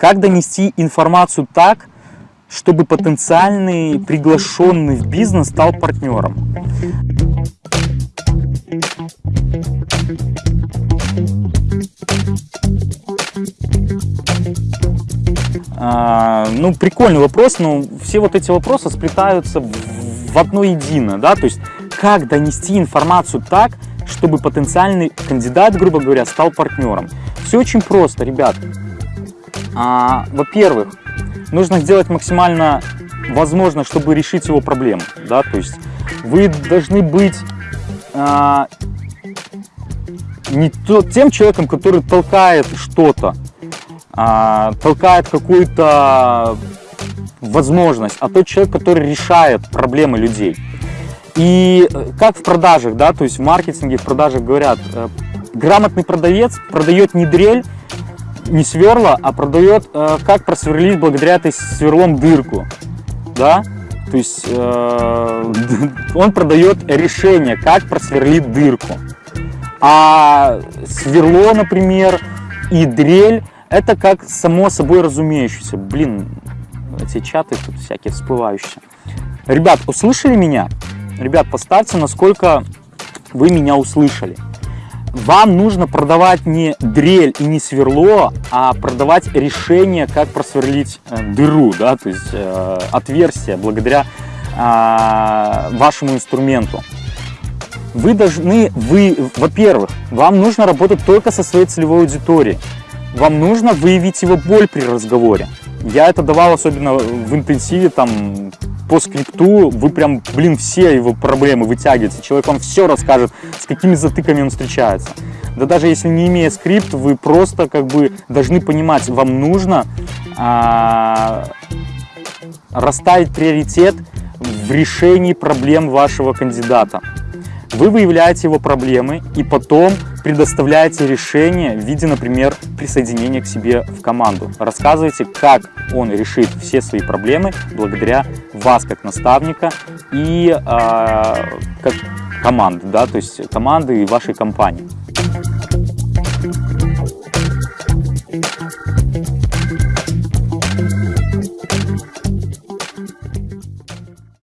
Как донести информацию так, чтобы потенциальный приглашенный в бизнес стал партнером? А, ну, прикольный вопрос, но все вот эти вопросы сплетаются в одно единое, да, то есть как донести информацию так, чтобы потенциальный кандидат, грубо говоря, стал партнером. Все очень просто, ребят. А, Во-первых, нужно сделать максимально возможно, чтобы решить его проблему, да, то есть вы должны быть а, не то, тем человеком, который толкает что-то, а, толкает какую-то возможность, а тот человек, который решает проблемы людей. И э, как в продажах, да, то есть в маркетинге, в продажах говорят, э, грамотный продавец продает не дрель, не сверла, а продает, э, как просверлить благодаря этой сверлом дырку, да, то есть э, он продает решение, как просверлить дырку. А сверло, например, и дрель это как само собой разумеющееся. Блин, эти чаты тут всякие всплывающие. Ребят, услышали меня? Ребят, поставьте, насколько вы меня услышали. Вам нужно продавать не дрель и не сверло, а продавать решение, как просверлить э, дыру, да, то есть э, отверстие благодаря э, вашему инструменту. Вы должны, вы, во-первых, вам нужно работать только со своей целевой аудиторией вам нужно выявить его боль при разговоре. Я это давал особенно в интенсиве, там, по скрипту, вы прям, блин, все его проблемы вытягиваете. Человек вам все расскажет, с какими затыками он встречается. Да даже если не имея скрипт, вы просто как бы должны понимать, вам нужно а, расставить приоритет в решении проблем вашего кандидата. Вы выявляете его проблемы и потом предоставляете решение в виде, например, присоединения к себе в команду. Рассказывайте, как он решит все свои проблемы благодаря вас как наставника и э, как команды, да, то есть команды и вашей компании.